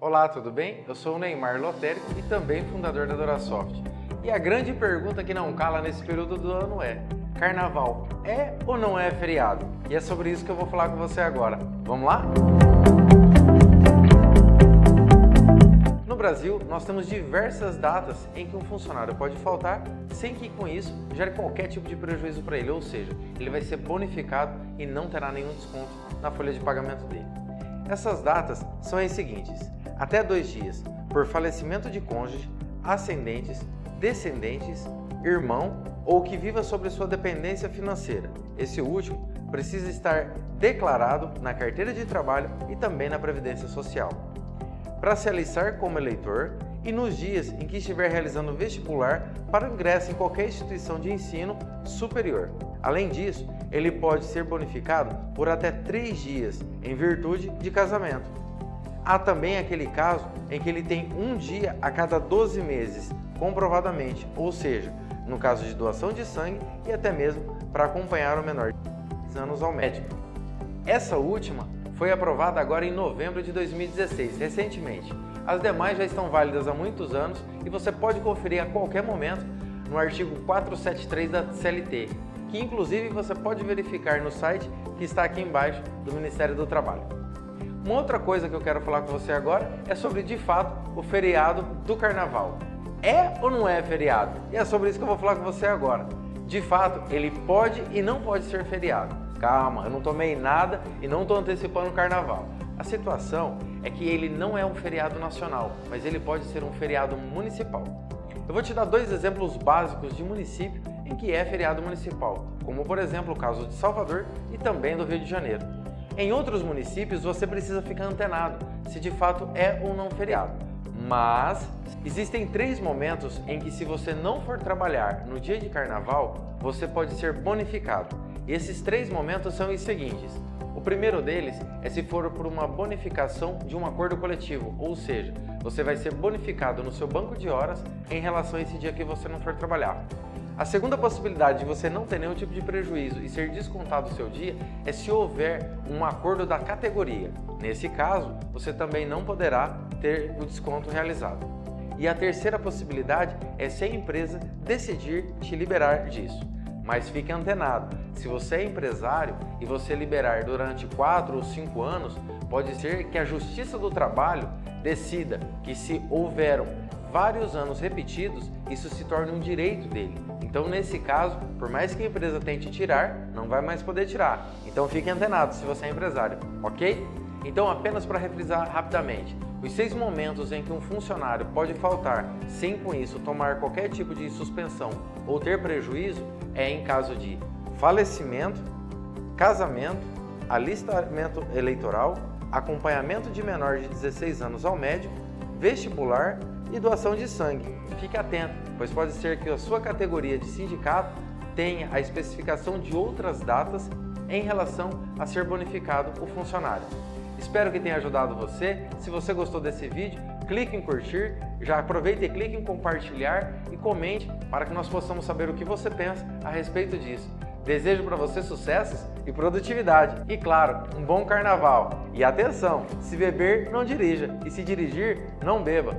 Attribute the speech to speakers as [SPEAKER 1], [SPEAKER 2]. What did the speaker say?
[SPEAKER 1] Olá, tudo bem? Eu sou o Neymar Lotérico e também fundador da Dorasoft. E a grande pergunta que não cala nesse período do ano é Carnaval é ou não é feriado? E é sobre isso que eu vou falar com você agora. Vamos lá? No Brasil, nós temos diversas datas em que um funcionário pode faltar sem que com isso gere qualquer tipo de prejuízo para ele, ou seja, ele vai ser bonificado e não terá nenhum desconto na folha de pagamento dele. Essas datas são as seguintes, até dois dias, por falecimento de cônjuge, ascendentes, descendentes, irmão ou que viva sobre sua dependência financeira. Esse último precisa estar declarado na carteira de trabalho e também na Previdência Social para se alistar como eleitor e nos dias em que estiver realizando vestibular para ingresso em qualquer instituição de ensino superior. Além disso, ele pode ser bonificado por até três dias em virtude de casamento. Há também aquele caso em que ele tem um dia a cada 12 meses, comprovadamente, ou seja, no caso de doação de sangue e até mesmo para acompanhar o menor de anos ao médico. Essa última foi aprovada agora em novembro de 2016, recentemente. As demais já estão válidas há muitos anos e você pode conferir a qualquer momento no artigo 473 da CLT, que inclusive você pode verificar no site que está aqui embaixo do Ministério do Trabalho. Uma outra coisa que eu quero falar com você agora é sobre, de fato, o feriado do Carnaval. É ou não é feriado? E é sobre isso que eu vou falar com você agora. De fato, ele pode e não pode ser feriado. Calma, eu não tomei nada e não estou antecipando o carnaval. A situação é que ele não é um feriado nacional, mas ele pode ser um feriado municipal. Eu vou te dar dois exemplos básicos de município em que é feriado municipal, como por exemplo o caso de Salvador e também do Rio de Janeiro. Em outros municípios você precisa ficar antenado se de fato é ou não feriado. Mas existem três momentos em que se você não for trabalhar no dia de carnaval, você pode ser bonificado. E esses três momentos são os seguintes. O primeiro deles é se for por uma bonificação de um acordo coletivo, ou seja, você vai ser bonificado no seu banco de horas em relação a esse dia que você não for trabalhar. A segunda possibilidade de você não ter nenhum tipo de prejuízo e ser descontado o seu dia é se houver um acordo da categoria. Nesse caso, você também não poderá ter o desconto realizado. E a terceira possibilidade é se a empresa decidir te liberar disso. Mas fique antenado, se você é empresário e você liberar durante 4 ou 5 anos, pode ser que a Justiça do Trabalho decida que se houveram vários anos repetidos, isso se torne um direito dele. Então, nesse caso, por mais que a empresa tente tirar, não vai mais poder tirar. Então, fique antenado se você é empresário, ok? Então, apenas para refrisar rapidamente, os seis momentos em que um funcionário pode faltar sem com isso tomar qualquer tipo de suspensão ou ter prejuízo é em caso de falecimento, casamento, alistamento eleitoral, acompanhamento de menor de 16 anos ao médico, vestibular e doação de sangue. Fique atento, pois pode ser que a sua categoria de sindicato tenha a especificação de outras datas em relação a ser bonificado o funcionário. Espero que tenha ajudado você. Se você gostou desse vídeo, clique em curtir, já aproveita e clique em compartilhar e comente para que nós possamos saber o que você pensa a respeito disso. Desejo para você sucessos e produtividade. E claro, um bom carnaval. E atenção, se beber, não dirija. E se dirigir, não beba.